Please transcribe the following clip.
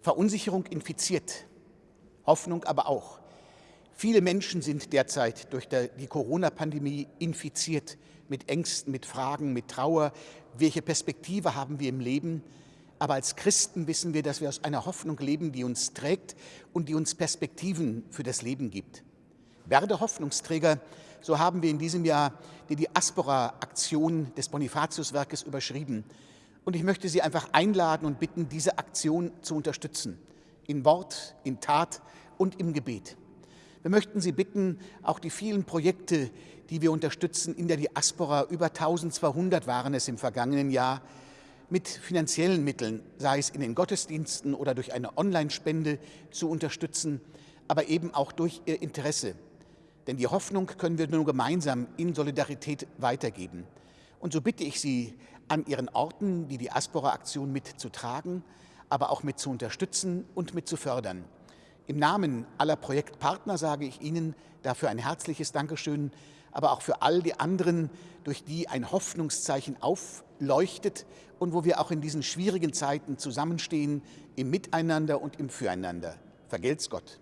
Verunsicherung infiziert, Hoffnung aber auch. Viele Menschen sind derzeit durch die Corona-Pandemie infiziert mit Ängsten, mit Fragen, mit Trauer. Welche Perspektive haben wir im Leben? Aber als Christen wissen wir, dass wir aus einer Hoffnung leben, die uns trägt und die uns Perspektiven für das Leben gibt. Werde Hoffnungsträger, so haben wir in diesem Jahr die Diaspora-Aktion des Bonifatiuswerkes überschrieben. Und ich möchte Sie einfach einladen und bitten, diese Aktion zu unterstützen. In Wort, in Tat und im Gebet. Wir möchten Sie bitten, auch die vielen Projekte, die wir unterstützen in der Diaspora, über 1200 waren es im vergangenen Jahr, mit finanziellen Mitteln, sei es in den Gottesdiensten oder durch eine Online-Spende zu unterstützen, aber eben auch durch Ihr Interesse. Denn die Hoffnung können wir nur gemeinsam in Solidarität weitergeben. Und so bitte ich Sie, an Ihren Orten die Diaspora-Aktion mitzutragen, aber auch mit zu unterstützen und mit zu fördern. Im Namen aller Projektpartner sage ich Ihnen dafür ein herzliches Dankeschön, aber auch für all die anderen, durch die ein Hoffnungszeichen aufleuchtet und wo wir auch in diesen schwierigen Zeiten zusammenstehen, im Miteinander und im Füreinander. Vergelt's Gott.